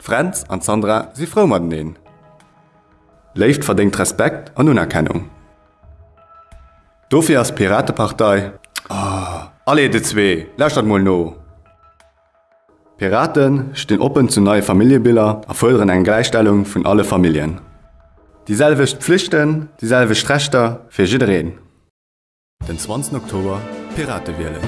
Franz an Sandra sind Frau mat neen. Leift verdingt Respekt an Unerkennung. Dofir as Piratepartei oh, ah, Alle de zwee, Lächt dat moll no. Piraten stehen open zu neue Familiebilder erfolgen eine Gleichstellung von alle Familien. Dieselwicht Pflichten, dieselbe Strechter für jireen. Den 20. Oktober Pirate wählen.